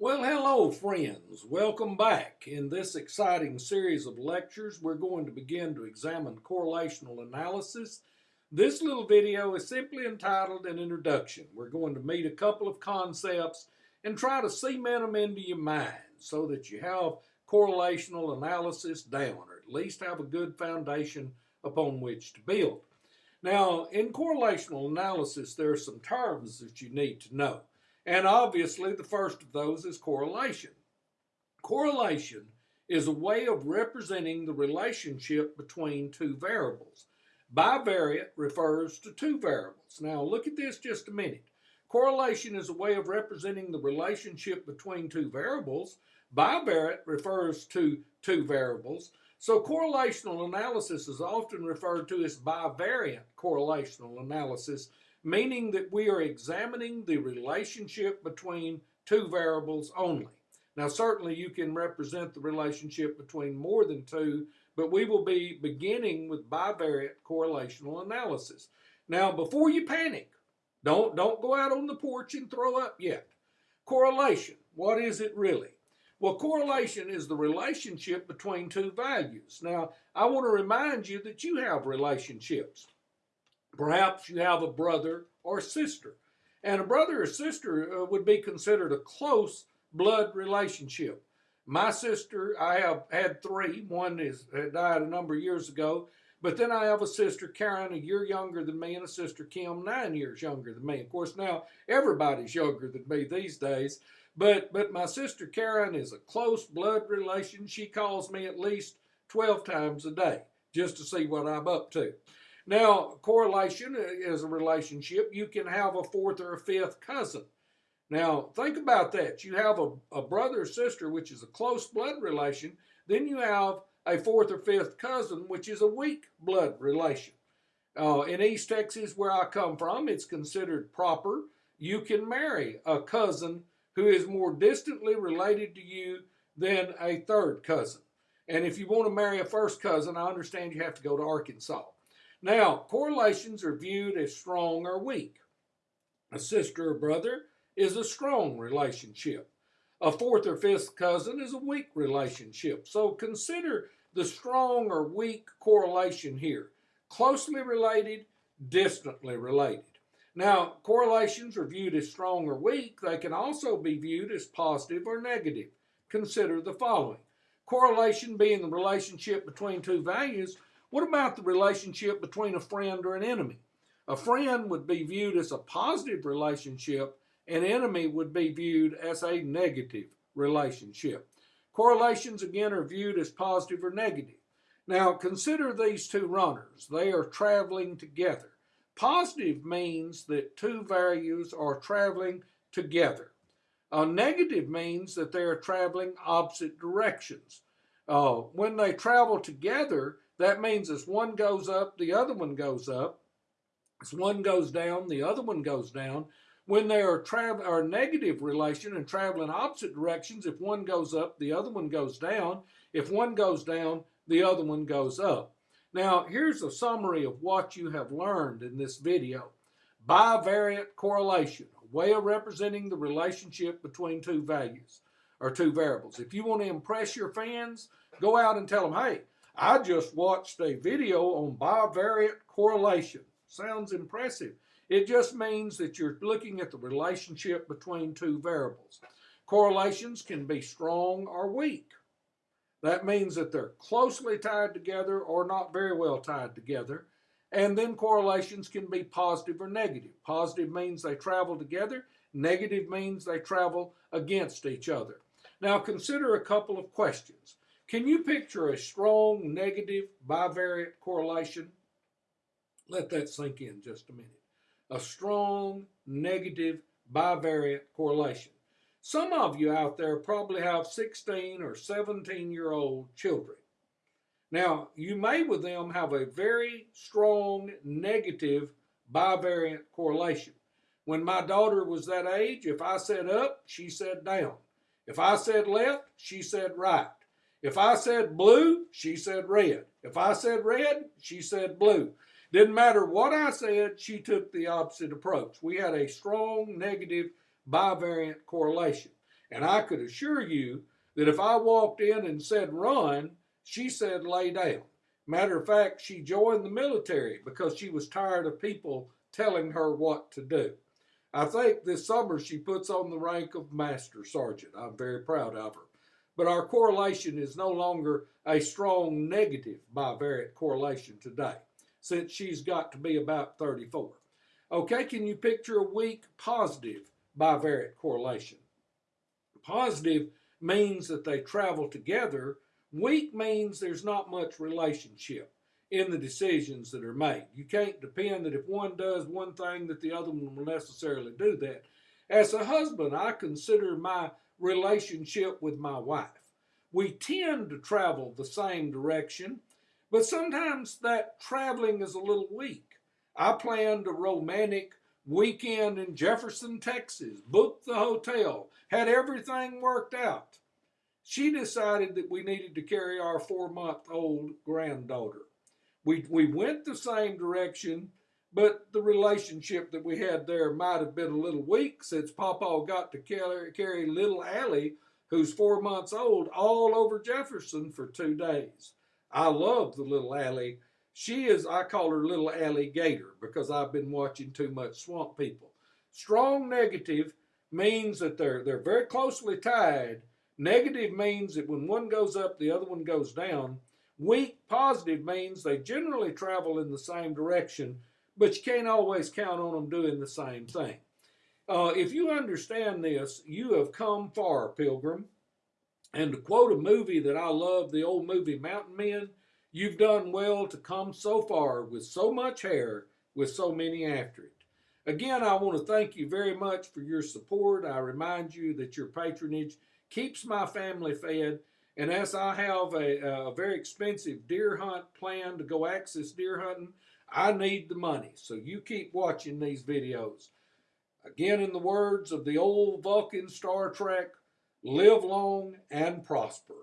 Well, hello, friends. Welcome back. In this exciting series of lectures, we're going to begin to examine correlational analysis. This little video is simply entitled An Introduction. We're going to meet a couple of concepts and try to cement them into your mind so that you have correlational analysis down, or at least have a good foundation upon which to build. Now, in correlational analysis, there are some terms that you need to know. And obviously, the first of those is correlation. Correlation is a way of representing the relationship between two variables. Bivariate refers to two variables. Now, look at this just a minute. Correlation is a way of representing the relationship between two variables. Bivariate refers to two variables. So correlational analysis is often referred to as bivariate correlational analysis meaning that we are examining the relationship between two variables only. Now, certainly you can represent the relationship between more than two, but we will be beginning with bivariate correlational analysis. Now, before you panic, don't, don't go out on the porch and throw up yet. Correlation, what is it really? Well, correlation is the relationship between two values. Now, I want to remind you that you have relationships. Perhaps you have a brother or sister. And a brother or sister uh, would be considered a close blood relationship. My sister, I have had three. One is died a number of years ago. But then I have a sister, Karen, a year younger than me, and a sister, Kim, nine years younger than me. Of course, now everybody's younger than me these days. But, but my sister, Karen, is a close blood relation. She calls me at least 12 times a day just to see what I'm up to. Now, correlation is a relationship. You can have a fourth or a fifth cousin. Now, think about that. You have a, a brother or sister, which is a close blood relation. Then you have a fourth or fifth cousin, which is a weak blood relation. Uh, in East Texas, where I come from, it's considered proper. You can marry a cousin who is more distantly related to you than a third cousin. And if you want to marry a first cousin, I understand you have to go to Arkansas. Now, correlations are viewed as strong or weak. A sister or brother is a strong relationship. A fourth or fifth cousin is a weak relationship. So consider the strong or weak correlation here. Closely related, distantly related. Now, correlations are viewed as strong or weak. They can also be viewed as positive or negative. Consider the following. Correlation being the relationship between two values what about the relationship between a friend or an enemy? A friend would be viewed as a positive relationship, an enemy would be viewed as a negative relationship. Correlations, again, are viewed as positive or negative. Now, consider these two runners. They are traveling together. Positive means that two values are traveling together. A negative means that they are traveling opposite directions. Uh, when they travel together, that means as one goes up, the other one goes up. As one goes down, the other one goes down. When they are travel are negative relation and travel in opposite directions, if one goes up, the other one goes down. If one goes down, the other one goes up. Now, here's a summary of what you have learned in this video. Bivariate correlation, a way of representing the relationship between two values or two variables. If you want to impress your fans, go out and tell them, hey, I just watched a video on bivariate correlation. Sounds impressive. It just means that you're looking at the relationship between two variables. Correlations can be strong or weak. That means that they're closely tied together or not very well tied together. And then correlations can be positive or negative. Positive means they travel together. Negative means they travel against each other. Now consider a couple of questions. Can you picture a strong negative bivariate correlation? Let that sink in just a minute. A strong negative bivariate correlation. Some of you out there probably have 16 or 17 year old children. Now, you may with them have a very strong negative bivariate correlation. When my daughter was that age, if I said up, she said down. If I said left, she said right. If I said blue, she said red. If I said red, she said blue. Didn't matter what I said, she took the opposite approach. We had a strong negative bivariate correlation. And I could assure you that if I walked in and said run, she said lay down. Matter of fact, she joined the military because she was tired of people telling her what to do. I think this summer she puts on the rank of Master Sergeant. I'm very proud of her. But our correlation is no longer a strong negative bivariate correlation today, since she's got to be about 34. Okay, can you picture a weak positive bivariate correlation? Positive means that they travel together. Weak means there's not much relationship in the decisions that are made. You can't depend that if one does one thing that the other one will necessarily do that. As a husband, I consider my relationship with my wife. We tend to travel the same direction, but sometimes that traveling is a little weak. I planned a romantic weekend in Jefferson, Texas, booked the hotel, had everything worked out. She decided that we needed to carry our four month old granddaughter. We, we went the same direction, but the relationship that we had there might have been a little weak since Papa got to carry, little Allie, who's four months old, all over Jefferson for two days. I love the little Allie. She is, I call her little alligator because I've been watching too much Swamp People. Strong negative means that they're, they're very closely tied. Negative means that when one goes up, the other one goes down. Weak positive means they generally travel in the same direction, but you can't always count on them doing the same thing. Uh, if you understand this, you have come far, Pilgrim. And to quote a movie that I love, the old movie Mountain Men, you've done well to come so far with so much hair, with so many after it. Again, I want to thank you very much for your support. I remind you that your patronage keeps my family fed and as I have a, a, very expensive deer hunt plan to go axis deer hunting, I need the money. So you keep watching these videos. Again, in the words of the old Vulcan Star Trek, live long and prosper.